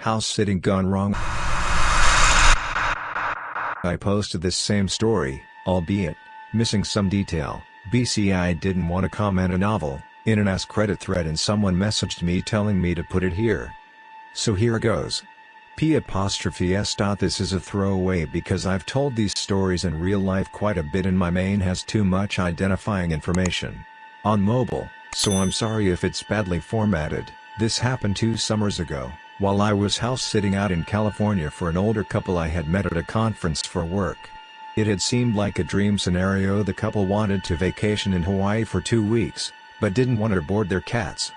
House sitting gone wrong. I posted this same story, albeit, missing some detail. BCI didn't want to comment a novel, in an Ask Reddit thread and someone messaged me telling me to put it here. So here goes. P apostrophe s. dot This is a throwaway because I've told these stories in real life quite a bit and my main has too much identifying information. On mobile, so I'm sorry if it's badly formatted, this happened two summers ago, while I was house sitting out in California for an older couple I had met at a conference for work. It had seemed like a dream scenario the couple wanted to vacation in Hawaii for two weeks, but didn't want to board their cats.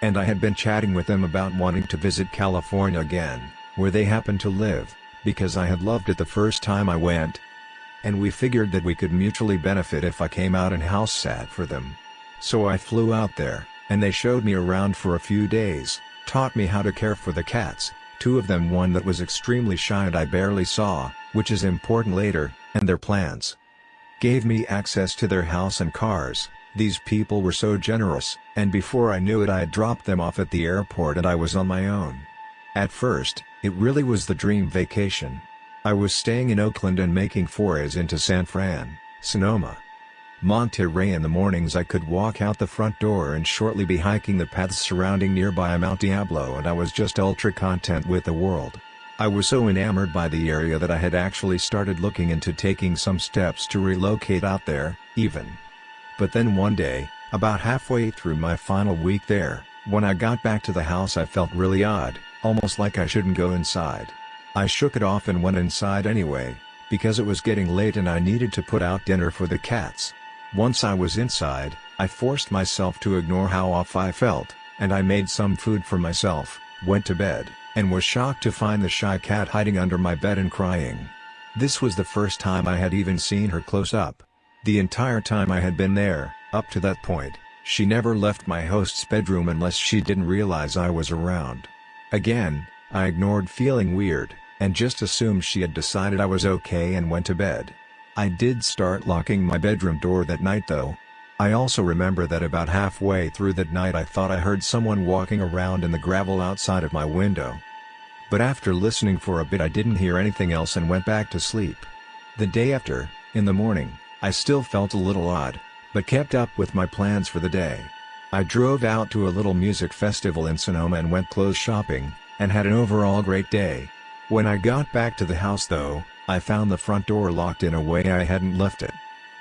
And I had been chatting with them about wanting to visit California again, where they happen to live, because I had loved it the first time I went. And we figured that we could mutually benefit if I came out and house sat for them. So I flew out there, and they showed me around for a few days, taught me how to care for the cats, two of them one that was extremely shy and I barely saw, which is important later, and their plans. Gave me access to their house and cars, these people were so generous, and before I knew it I had dropped them off at the airport and I was on my own. At first, it really was the dream vacation. I was staying in Oakland and making forays into San Fran, Sonoma, Monterey in the mornings I could walk out the front door and shortly be hiking the paths surrounding nearby Mount Diablo and I was just ultra content with the world. I was so enamored by the area that I had actually started looking into taking some steps to relocate out there, even. But then one day, about halfway through my final week there, when I got back to the house I felt really odd, almost like I shouldn't go inside. I shook it off and went inside anyway, because it was getting late and I needed to put out dinner for the cats. Once I was inside, I forced myself to ignore how off I felt, and I made some food for myself, went to bed, and was shocked to find the shy cat hiding under my bed and crying. This was the first time I had even seen her close up. The entire time I had been there, up to that point, she never left my host's bedroom unless she didn't realize I was around. Again, I ignored feeling weird, and just assumed she had decided I was okay and went to bed. I did start locking my bedroom door that night though. I also remember that about halfway through that night I thought I heard someone walking around in the gravel outside of my window. But after listening for a bit I didn't hear anything else and went back to sleep. The day after, in the morning, I still felt a little odd, but kept up with my plans for the day. I drove out to a little music festival in Sonoma and went clothes shopping, and had an overall great day. When I got back to the house though, I found the front door locked in a way I hadn't left it.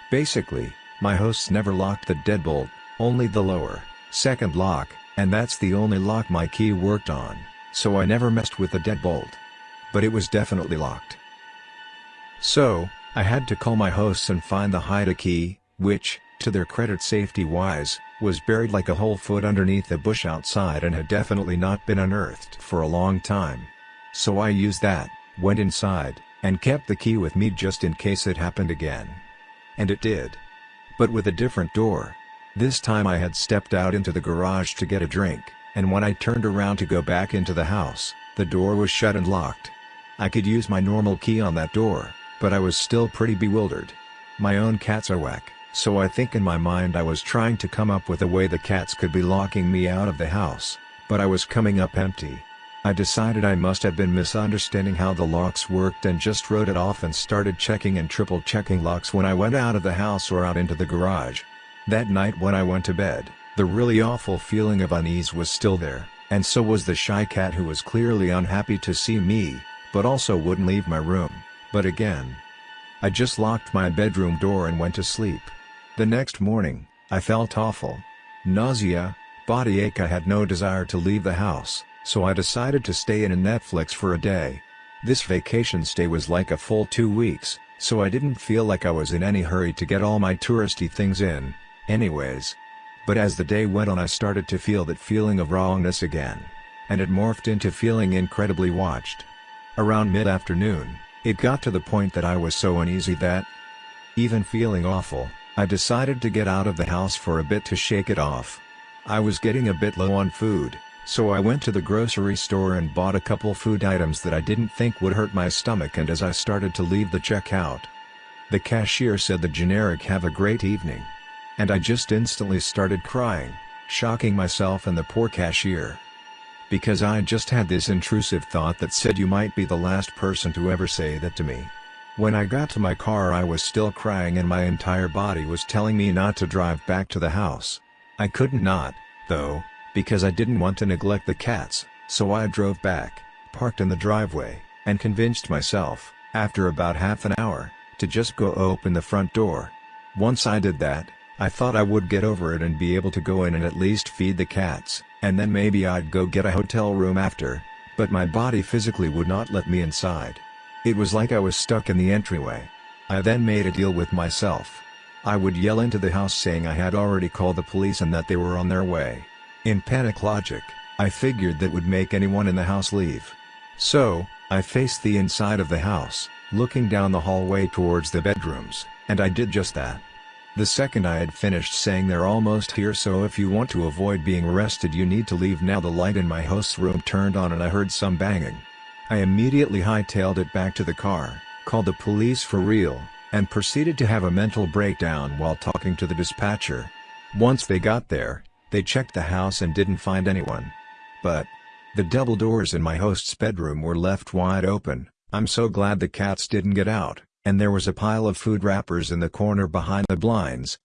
Basically, my hosts never locked the deadbolt, only the lower, second lock, and that's the only lock my key worked on, so I never messed with the deadbolt. But it was definitely locked. So, I had to call my hosts and find the hide a key, which, to their credit safety-wise, was buried like a whole foot underneath a bush outside and had definitely not been unearthed for a long time. So I used that, went inside, and kept the key with me just in case it happened again. And it did. But with a different door. This time I had stepped out into the garage to get a drink, and when I turned around to go back into the house, the door was shut and locked. I could use my normal key on that door, but I was still pretty bewildered. My own cats are whack, so I think in my mind I was trying to come up with a way the cats could be locking me out of the house, but I was coming up empty. I decided I must have been misunderstanding how the locks worked and just wrote it off and started checking and triple checking locks when I went out of the house or out into the garage. That night when I went to bed, the really awful feeling of unease was still there, and so was the shy cat who was clearly unhappy to see me, but also wouldn't leave my room, but again. I just locked my bedroom door and went to sleep. The next morning, I felt awful. Nausea, body ache I had no desire to leave the house so I decided to stay in a Netflix for a day. This vacation stay was like a full two weeks, so I didn't feel like I was in any hurry to get all my touristy things in, anyways. But as the day went on I started to feel that feeling of wrongness again. And it morphed into feeling incredibly watched. Around mid-afternoon, it got to the point that I was so uneasy that, even feeling awful, I decided to get out of the house for a bit to shake it off. I was getting a bit low on food, so I went to the grocery store and bought a couple food items that I didn't think would hurt my stomach and as I started to leave the checkout, the cashier said the generic have a great evening. And I just instantly started crying, shocking myself and the poor cashier. because I just had this intrusive thought that said you might be the last person to ever say that to me. When I got to my car I was still crying and my entire body was telling me not to drive back to the house. I couldn't not, though, because I didn't want to neglect the cats, so I drove back, parked in the driveway, and convinced myself, after about half an hour, to just go open the front door. Once I did that, I thought I would get over it and be able to go in and at least feed the cats, and then maybe I'd go get a hotel room after, but my body physically would not let me inside. It was like I was stuck in the entryway. I then made a deal with myself. I would yell into the house saying I had already called the police and that they were on their way. In panic logic, I figured that would make anyone in the house leave. So, I faced the inside of the house, looking down the hallway towards the bedrooms, and I did just that. The second I had finished saying they're almost here so if you want to avoid being arrested you need to leave now the light in my host's room turned on and I heard some banging. I immediately hightailed it back to the car, called the police for real, and proceeded to have a mental breakdown while talking to the dispatcher. Once they got there, they checked the house and didn't find anyone. But, the double doors in my host's bedroom were left wide open, I'm so glad the cats didn't get out, and there was a pile of food wrappers in the corner behind the blinds.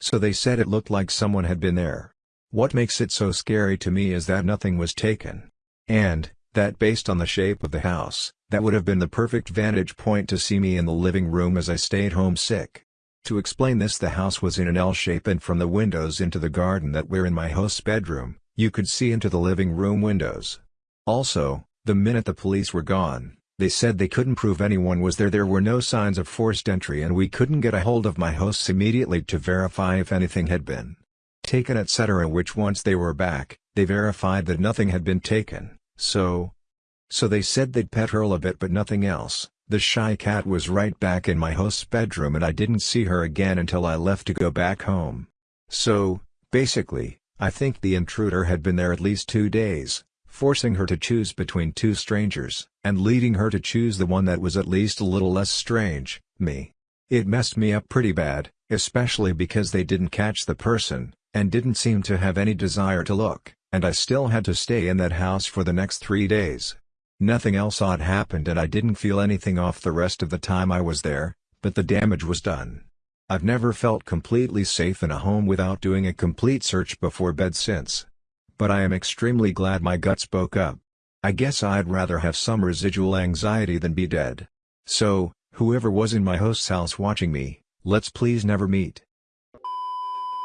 So they said it looked like someone had been there. What makes it so scary to me is that nothing was taken. And, that based on the shape of the house, that would have been the perfect vantage point to see me in the living room as I stayed home sick. To explain this the house was in an L shape and from the windows into the garden that were in my host's bedroom, you could see into the living room windows. Also, the minute the police were gone, they said they couldn't prove anyone was there. There were no signs of forced entry and we couldn't get a hold of my hosts immediately to verify if anything had been taken etc which once they were back, they verified that nothing had been taken, so... So they said they'd pet her a bit but nothing else, the shy cat was right back in my host's bedroom and I didn't see her again until I left to go back home. So, basically, I think the intruder had been there at least two days, forcing her to choose between two strangers, and leading her to choose the one that was at least a little less strange, me. It messed me up pretty bad, especially because they didn't catch the person, and didn't seem to have any desire to look, and I still had to stay in that house for the next three days. Nothing else odd happened and I didn't feel anything off the rest of the time I was there, but the damage was done. I've never felt completely safe in a home without doing a complete search before bed since. But I am extremely glad my gut spoke up. I guess I'd rather have some residual anxiety than be dead. So, whoever was in my host's house watching me, let's please never meet.